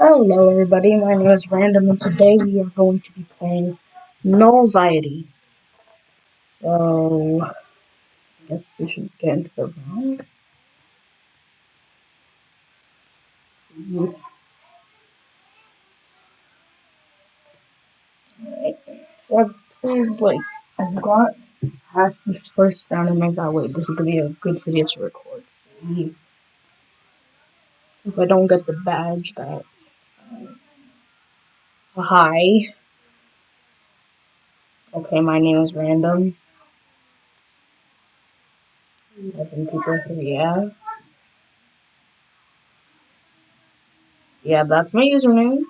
Hello everybody, my name is Random and today we are going to be playing Nullxiety. So, I guess we should get into the. Alright, so I played like, I've got half this first round and I thought, wait, this is gonna be a good video to record. See, if I don't get the badge that, hi. Okay, my name is Random. 11 people here, yeah. Yeah, that's my username.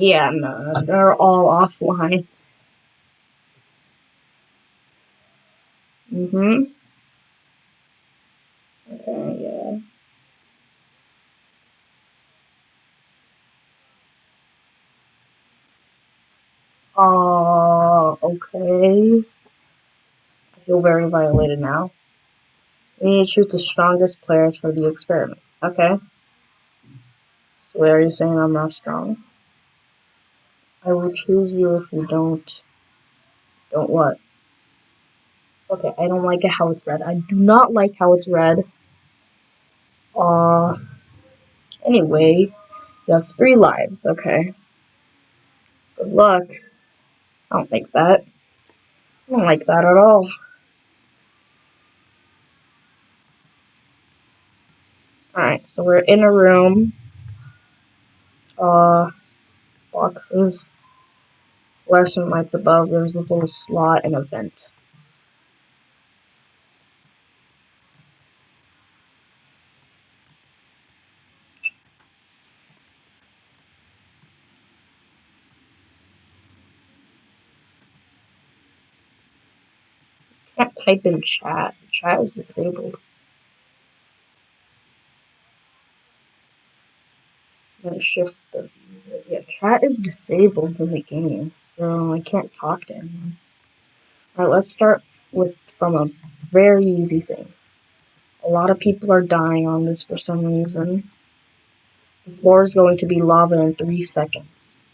Yeah, no, they're all offline. Mm-hmm. Okay, yeah. Uh, okay. I feel very violated now. We need to choose the strongest players for the experiment. Okay. So are you saying I'm not strong? I will choose you if you don't. Don't what? Okay, I don't like it how it's red. I do not like how it's red. Uh, anyway, you have three lives, okay. Good luck. I don't like that. I don't like that at all. Alright, so we're in a room. Uh, boxes. Fluorescent lights above. There's a little slot and a vent. Can't type in chat. Chat is disabled. Gotta shift the chat is disabled in the game, so I can't talk to anyone. Alright, let's start with from a very easy thing. A lot of people are dying on this for some reason. The floor is going to be lava in three seconds.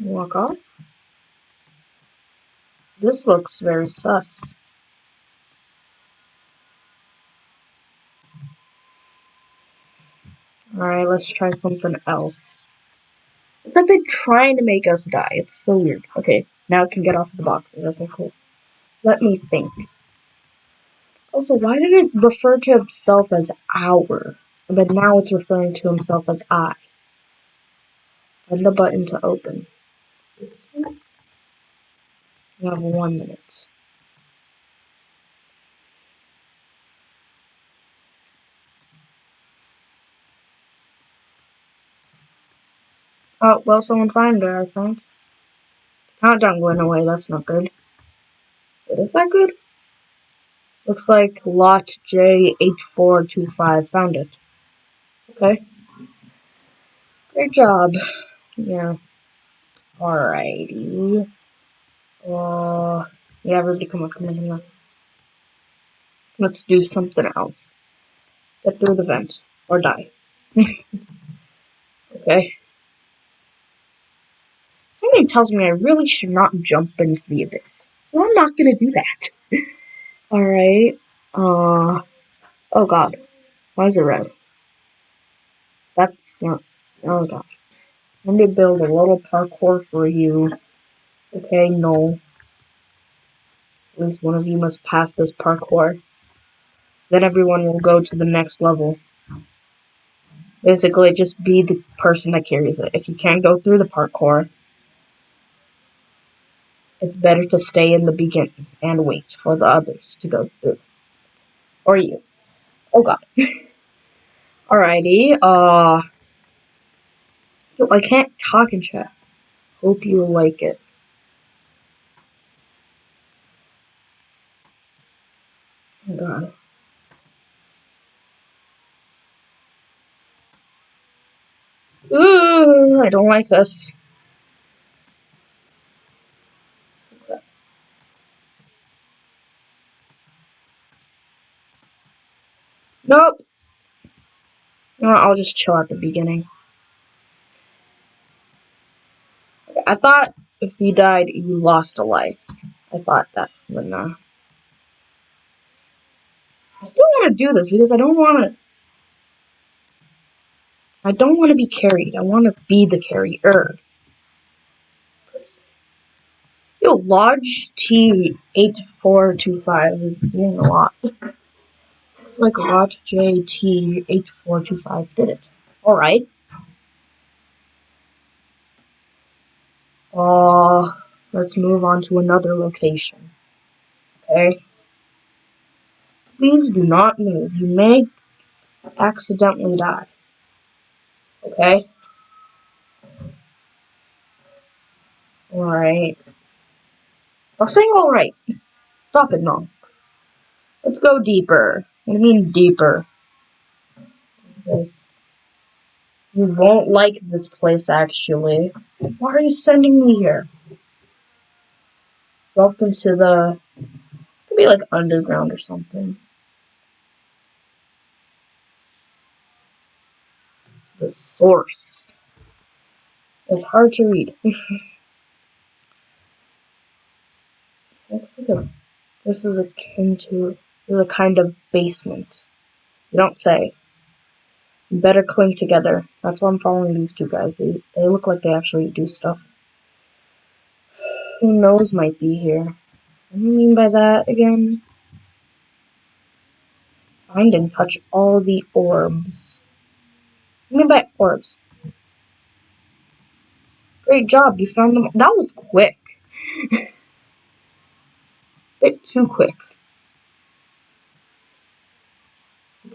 Walk off. This looks very sus. Alright, let's try something else. It's like they're trying to make us die. It's so weird. Okay, now I can get off the boxes. Okay, cool. Let me think. Also, why did it refer to himself as our? But now it's referring to himself as I. And the button to open. We have one minute. Oh, well, someone found her, I think. Countdown going away, that's not good. But is that good? Looks like lot J8425 found it. Okay. Great job. Yeah. Alrighty. Uh, yeah, everybody come on, come on, come on. Let's do something else. Get through the vent. Or die. okay. Something tells me I really should not jump into the abyss. So I'm not gonna do that. Alright. Uh. Oh god. Why is it red? That's not. Oh god. Let me build a little parkour for you. Okay, no. At least one of you must pass this parkour. Then everyone will go to the next level. Basically, just be the person that carries it. If you can't go through the parkour, it's better to stay in the beginning and wait for the others to go through. Or you. Oh god. Alrighty, uh... I can't talk in chat. Hope you like it. Oh god. Ooh, I don't like this. Nope. You know what, I'll just chill at the beginning. I thought if you died, you lost a life. I thought that, but no. I still want to do this because I don't want to. I don't want to be carried. I want to be the carrier. Yo, Lodge T8425 is doing a lot. Like Lodge JT8425 did it. Alright. Uh, let's move on to another location. Okay? Please do not move. You may accidentally die. Okay? Alright. Stop saying alright. Stop it, no. Let's go deeper. What do you mean deeper? This. You won't like this place, actually. Why are you sending me here? Welcome to the... Could be like underground or something. The source. It's hard to read. This is akin to this is a kind of basement. You don't say. You better cling together. That's why I'm following these two guys. They they look like they actually do stuff. Who knows might be here. What do you mean by that again? Find and touch all the orbs. You mean by orbs? Great job, you found them. That was quick. bit too quick.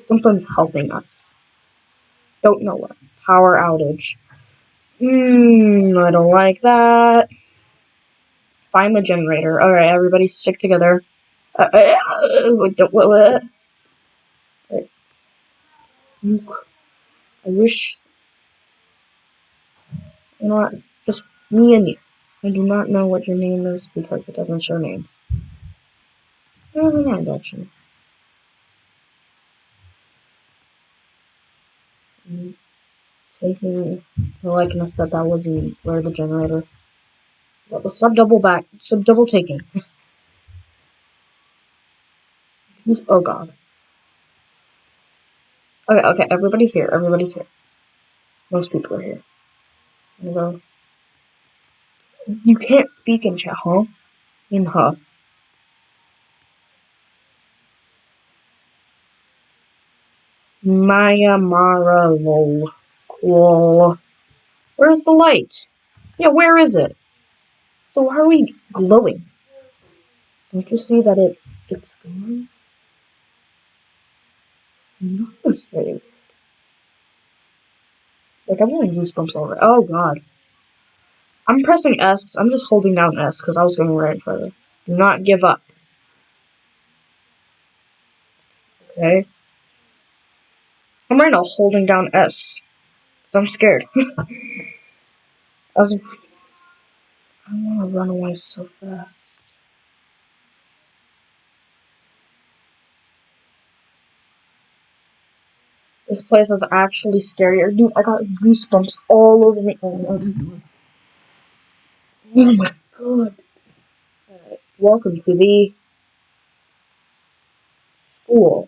Something's helping us. Don't know what. Power outage. Mmm, I don't like that. Find the generator. Alright, everybody stick together. Uh, uh, what, what, what? I wish. You know what? Just me and you. I do not know what your name is because it doesn't show names. Never mind, actually. Taking the likeness that that was in where the generator. Sub double back, sub double taking. oh god. Okay, okay, everybody's here. Everybody's here. Most people are here. Go. You can't speak in chat, huh? In huh. Maya Mara lol. Where's the light? Yeah, where is it? So why are we glowing? Don't you see that it it's gone? That's very weird. Like I'm getting goosebumps already. Oh god. I'm pressing S. I'm just holding down S because I was going right further. Do not give up. Okay. I'm right now holding down S. Because I'm scared. I As I want to run away so fast. This place is actually scary. Dude, I got goosebumps all over me. Oh my god. God. Right. Welcome to the school.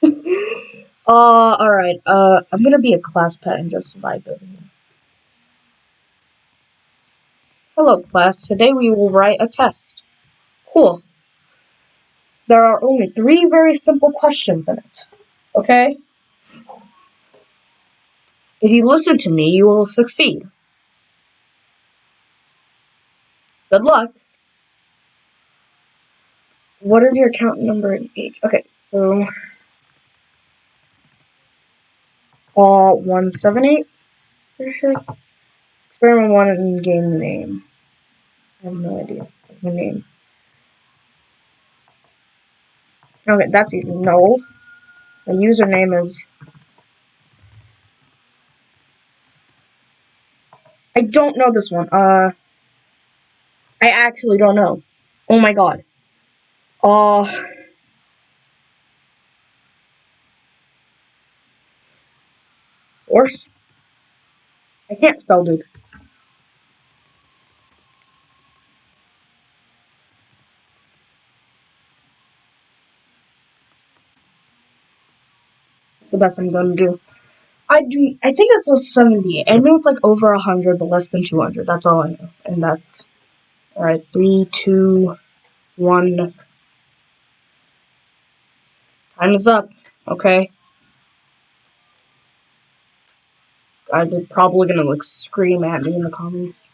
uh, alright. Uh, I'm gonna be a class pet and just vibe here. Hello, class. Today we will write a test. Cool. There are only three very simple questions in it. Okay? If you listen to me, you will succeed. Good luck. What is your account number and age? Okay, so all 178, pretty sure. Experiment 1 and game name. I have no idea. What's my name? Okay, that's easy. No. The username is... I don't know this one. Uh, I actually don't know. Oh my god. Uh... Force? I can't spell, dude. The best I'm gonna do. I do. I think it's a 70. I know it's like over 100, but less than 200. That's all I know. And that's. Alright, three, two, one. Time is up. Okay. Guys are probably gonna like scream at me in the comments.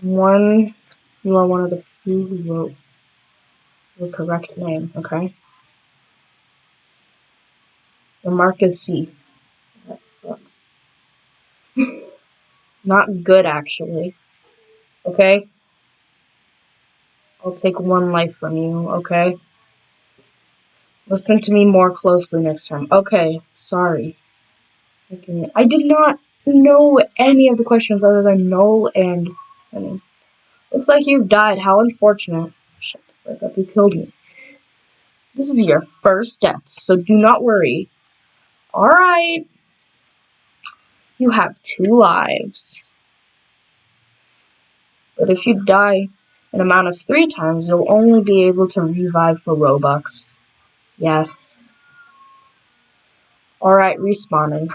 One. You are one of the few who wrote the correct name. Okay. The mark is C. That sucks. Not good, actually. Okay? I'll take one life from you, okay? Listen to me more closely next time. Okay, sorry. I did not know any of the questions other than no and... I mean, looks like you've died. How unfortunate. Shut the fuck up. You killed me. This is your first death, so do not worry. Alright. You have two lives. But if you die an amount of three times, you'll only be able to revive for Robux. Yes. Alright, respawning.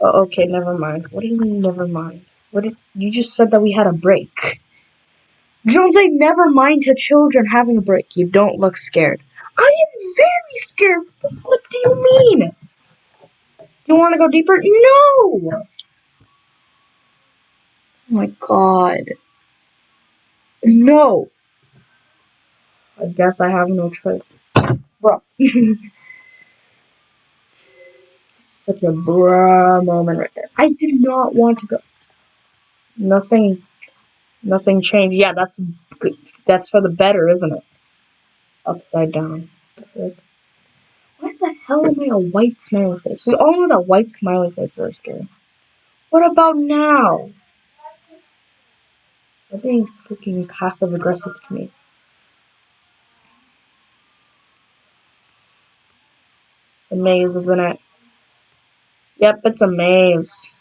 Oh, okay, never mind. What do you mean, never mind? What did you just said that we had a break? You don't say never mind to children having a break. You don't look scared. I am very scared. What the flip do you mean? Do you want to go deeper? No! Oh my god. No. I guess I have no choice. Bro. Such a bruh moment right there. I did not want to go. Nothing, nothing changed. Yeah, that's good. That's for the better, isn't it? Upside down. Why the hell am I a white smiley face? We all know that white smiley faces are scary. What about now? They're being freaking passive aggressive to me. It's a maze, isn't it? Yep, it's a maze.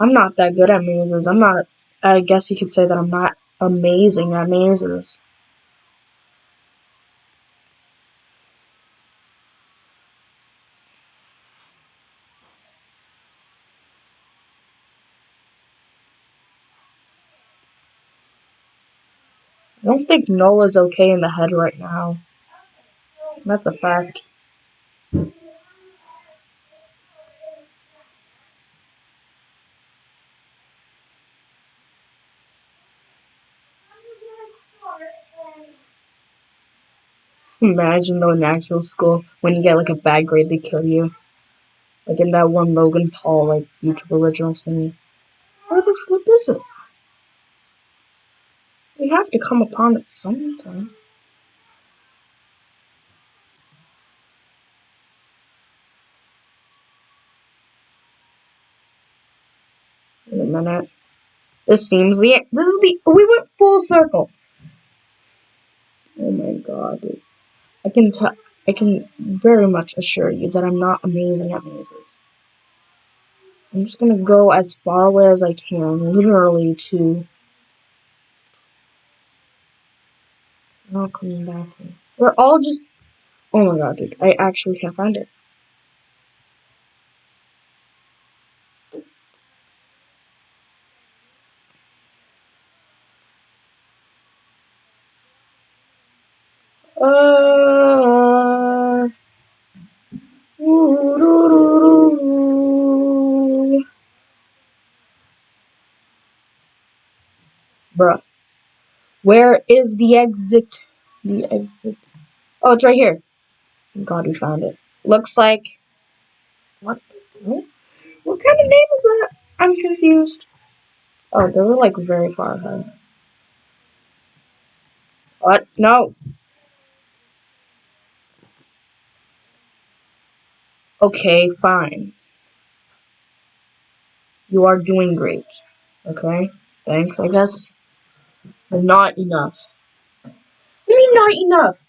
I'm not that good at mazes. I'm not, I guess you could say that I'm not amazing at mazes. I don't think Nola's okay in the head right now. That's a fact. Imagine though in actual school, when you get like a bad grade, they kill you. Like in that one Logan Paul like YouTube original thingy. Where the flip is it? We have to come upon it sometime. In a minute. This seems the this is the we went full circle. Oh my god, dude. I can tell I can very much assure you that I'm not amazing at mazes. I'm just gonna go as far away as I can, literally to not coming back. We're all just Oh my god, dude, I actually can't find it. Uh, Where is the exit? The exit. Oh, it's right here. Thank God, we found it. Looks like. What? What, what kind of name is that? I'm confused. Oh, they were like very far ahead. What? No. Okay, fine. You are doing great. Okay? Thanks, I guess. Not enough. You mean not enough?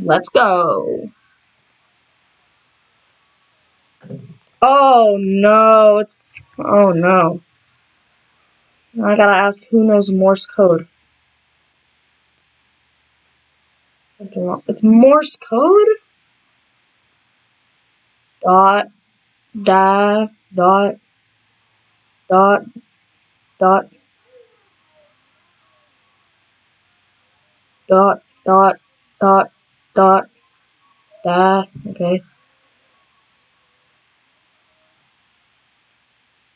Let's go. Oh no, it's oh no. I gotta ask who knows Morse code. It's Morse code? Dot da dot dot dot dot dot dot dot da okay.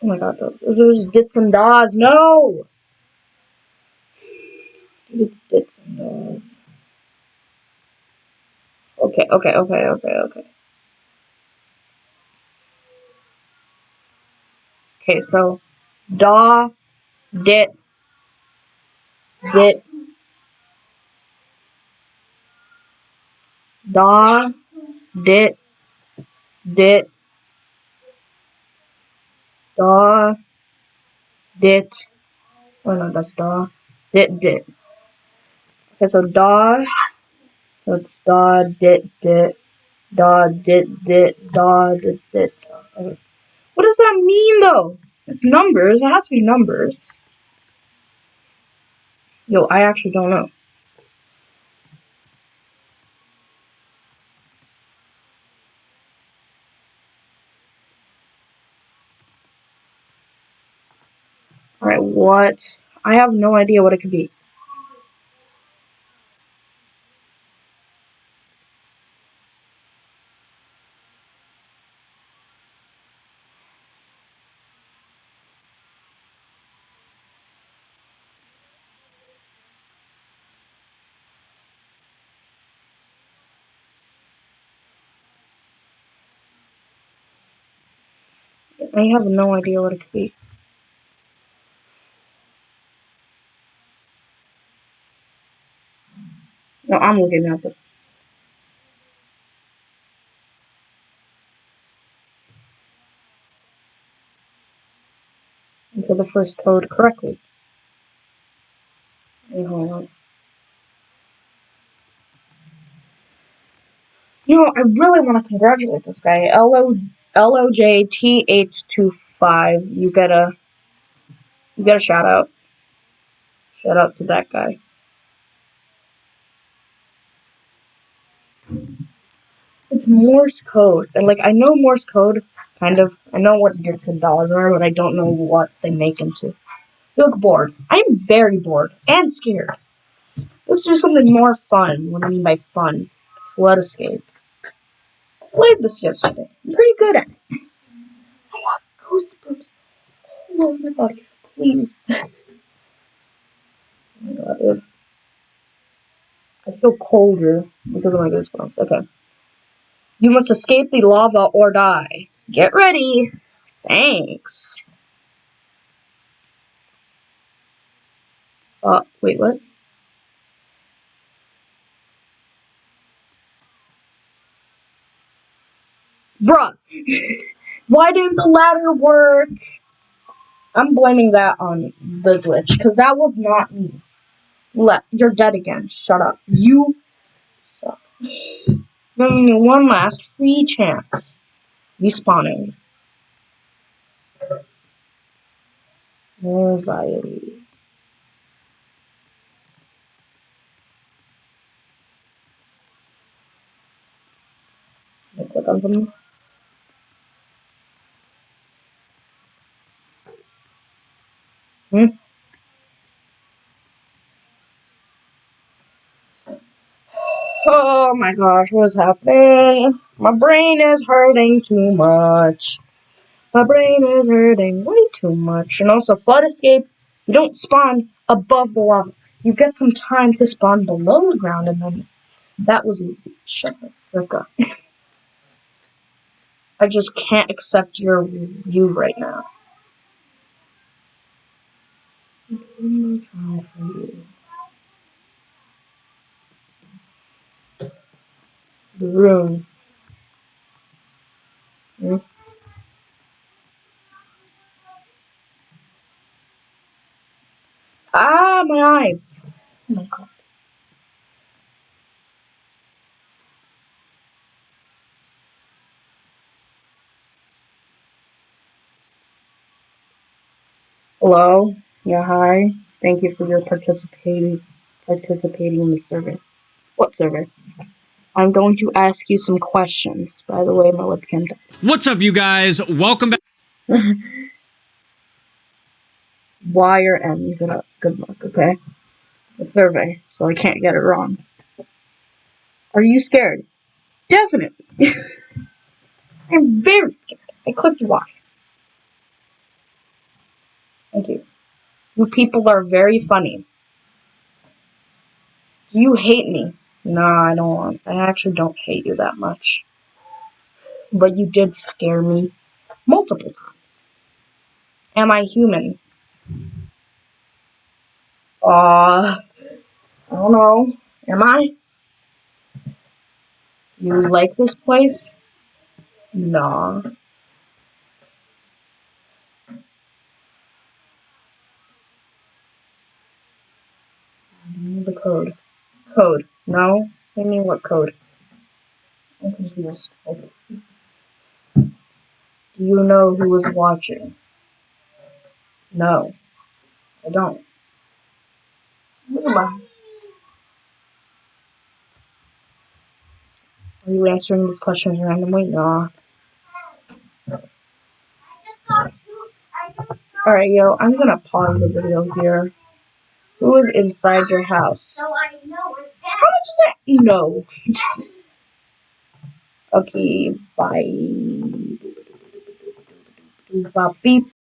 Oh my god, those those dits and das, no! It's dits and das. Okay, okay, okay, okay, okay. Okay, so da dit dit da dit dit da dit oh no that's da dit dit okay so da it's da dit dit da dit dit da dit okay. what does that mean though? It's numbers. It has to be numbers yo I actually don't know Alright, what? I have no idea what it could be. I have no idea what it could be. No, I'm looking at it. Enter the first code correctly. Wait, hold on. You know, I really want to congratulate this guy. L-O- L-O-J-T-825. You get a... You get a shout out. Shout out to that guy. It's Morse code. And, like, I know Morse code, kind of. I know what dits and dollars are, but I don't know what they make into. You look bored. I'm very bored. And scared. Let's do something more fun. What do I mean by fun? Flood escape. Played this yesterday. I'm pretty good at it. I want goosebumps all over my body. Please. oh my god. I feel colder because of my goosebumps. Okay. You must escape the lava or die. Get ready. Thanks. Uh, wait, what? Bruh. Why didn't the ladder work? I'm blaming that on the glitch, because that was not me. Let you're dead again. Shut up. You suck. Giving me one last free chance. Respawning. Anxiety. Click on something. Hmm? Oh my gosh, what's happening? My brain is hurting too much. My brain is hurting way too much. And also, flood escape, you don't spawn above the lava. You get some time to spawn below the ground and then That was easy. Shut the frick up. I just can't accept your you right now. I'm gonna try for you. Room. Hmm? Ah, my eyes. Oh my god. Hello? Yeah, hi. Thank you for your participating participating in the survey. What survey? Um, I'm going to ask you some questions. By the way, my webcam died. What's up, you guys? Welcome back. Y or N, good, luck, good luck, okay? The survey, so I can't get it wrong. Are you scared? Definitely. I'm very scared. I clicked Y. Thank you. You people are very funny. Do you hate me? No, I don't. I actually don't hate you that much. But you did scare me multiple times. Am I human? Uh, I don't know. Am I? You like this place? Nah. The code. Code. No? You mean what code? I'm confused. Do you know who was watching? No. I don't. What am I? Are you answering these questions randomly? Nah. Alright, yo, I'm gonna pause the video here. Who is inside your house? So I know it's. How much is that? No. okay, bye. Beep.